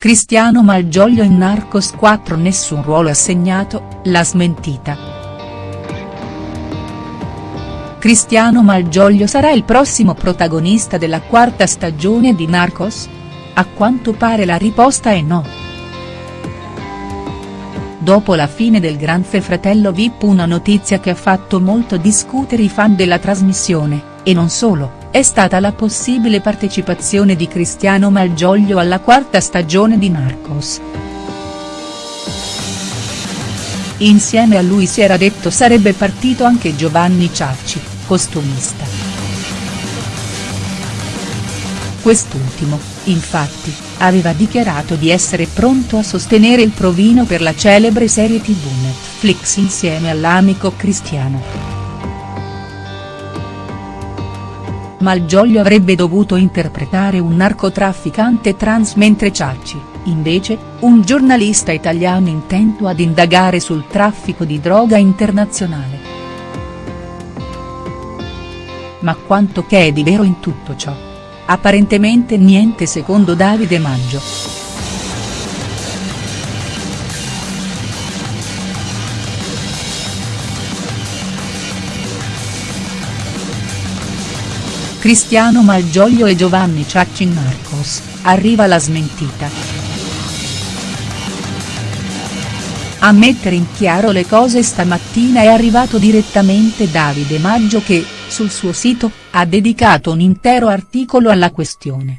Cristiano Malgioglio in Narcos 4 nessun ruolo assegnato, la smentita. Cristiano Malgioglio sarà il prossimo protagonista della quarta stagione di Narcos? A quanto pare la risposta è no. Dopo la fine del Grande Fratello Vip una notizia che ha fatto molto discutere i fan della trasmissione, e non solo è stata la possibile partecipazione di Cristiano Malgioglio alla quarta stagione di Narcos. Insieme a lui si era detto sarebbe partito anche Giovanni Ciacci, costumista. Quest'ultimo, infatti, aveva dichiarato di essere pronto a sostenere il provino per la celebre serie tv Netflix insieme all'amico Cristiano. Malgioglio avrebbe dovuto interpretare un narcotrafficante trans mentre Ciacci, invece, un giornalista italiano intento ad indagare sul traffico di droga internazionale. Ma quanto che è di vero in tutto ciò? Apparentemente niente secondo Davide Maggio. Cristiano Malgioglio e Giovanni Ciacci in Narcos, arriva la smentita. A mettere in chiaro le cose stamattina è arrivato direttamente Davide Maggio che, sul suo sito, ha dedicato un intero articolo alla questione.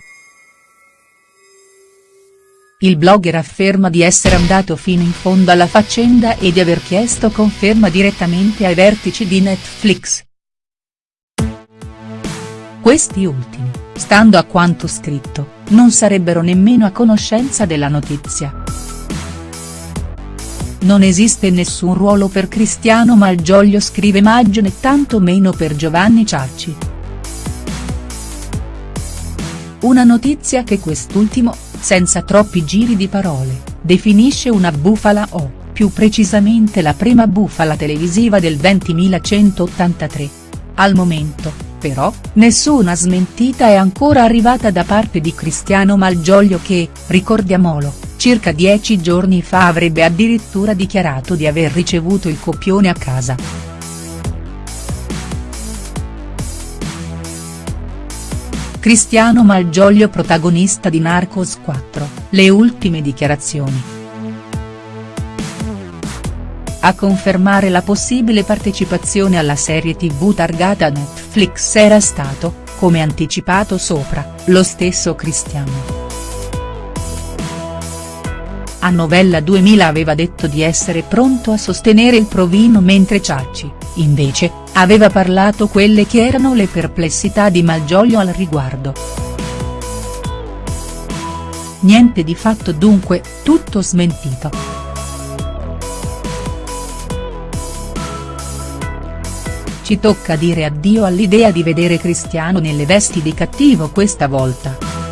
Il blogger afferma di essere andato fino in fondo alla faccenda e di aver chiesto conferma direttamente ai vertici di Netflix, questi ultimi, stando a quanto scritto, non sarebbero nemmeno a conoscenza della notizia. Non esiste nessun ruolo per Cristiano Malgioglio scrive Maggio né tanto meno per Giovanni Ciacci. Una notizia che quest'ultimo, senza troppi giri di parole, definisce una bufala o, più precisamente la prima bufala televisiva del 20.183. Al momento, però, nessuna smentita è ancora arrivata da parte di Cristiano Malgioglio che, ricordiamolo, circa dieci giorni fa avrebbe addirittura dichiarato di aver ricevuto il copione a casa. Cristiano Malgioglio protagonista di Narcos 4, le ultime dichiarazioni. A confermare la possibile partecipazione alla serie tv targata Netflix era stato, come anticipato sopra, lo stesso Cristiano. A Novella 2000 aveva detto di essere pronto a sostenere il provino mentre Ciacci, invece, aveva parlato quelle che erano le perplessità di Malgioglio al riguardo. Niente di fatto dunque, tutto smentito. Ci tocca dire addio all'idea di vedere Cristiano nelle vesti di cattivo questa volta.